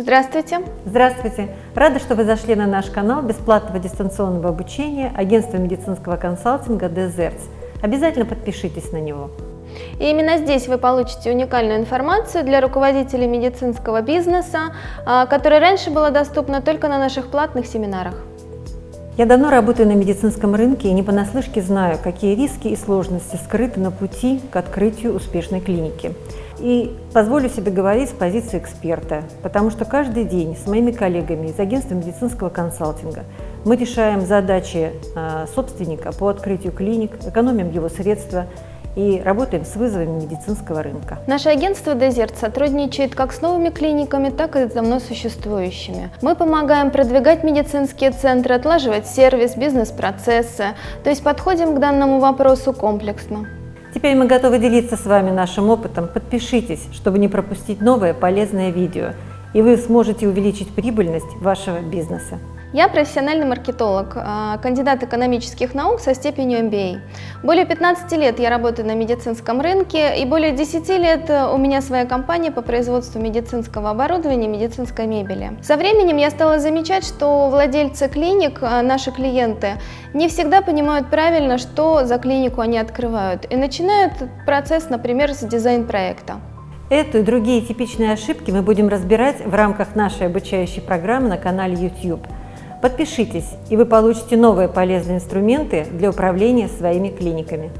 Здравствуйте. Здравствуйте. Рада, что вы зашли на наш канал бесплатного дистанционного обучения агентства медицинского консалтинга Дезерц. Обязательно подпишитесь на него. И именно здесь вы получите уникальную информацию для руководителей медицинского бизнеса, а, которая раньше была доступна только на наших платных семинарах. Я давно работаю на медицинском рынке и не понаслышке знаю, какие риски и сложности скрыты на пути к открытию успешной клиники. И позволю себе говорить с позиции эксперта, потому что каждый день с моими коллегами из агентства медицинского консалтинга мы решаем задачи а, собственника по открытию клиник, экономим его средства, и работаем с вызовами медицинского рынка. Наше агентство Desert сотрудничает как с новыми клиниками, так и с давно существующими. Мы помогаем продвигать медицинские центры, отлаживать сервис, бизнес-процессы, то есть подходим к данному вопросу комплексно. Теперь мы готовы делиться с вами нашим опытом. Подпишитесь, чтобы не пропустить новое полезное видео, и вы сможете увеличить прибыльность вашего бизнеса. Я профессиональный маркетолог, а, кандидат экономических наук со степенью MBA. Более 15 лет я работаю на медицинском рынке и более 10 лет у меня своя компания по производству медицинского оборудования медицинской мебели. Со временем я стала замечать, что владельцы клиник, а, наши клиенты, не всегда понимают правильно, что за клинику они открывают и начинают процесс, например, с дизайн-проекта. Эту и другие типичные ошибки мы будем разбирать в рамках нашей обучающей программы на канале YouTube – Подпишитесь, и вы получите новые полезные инструменты для управления своими клиниками.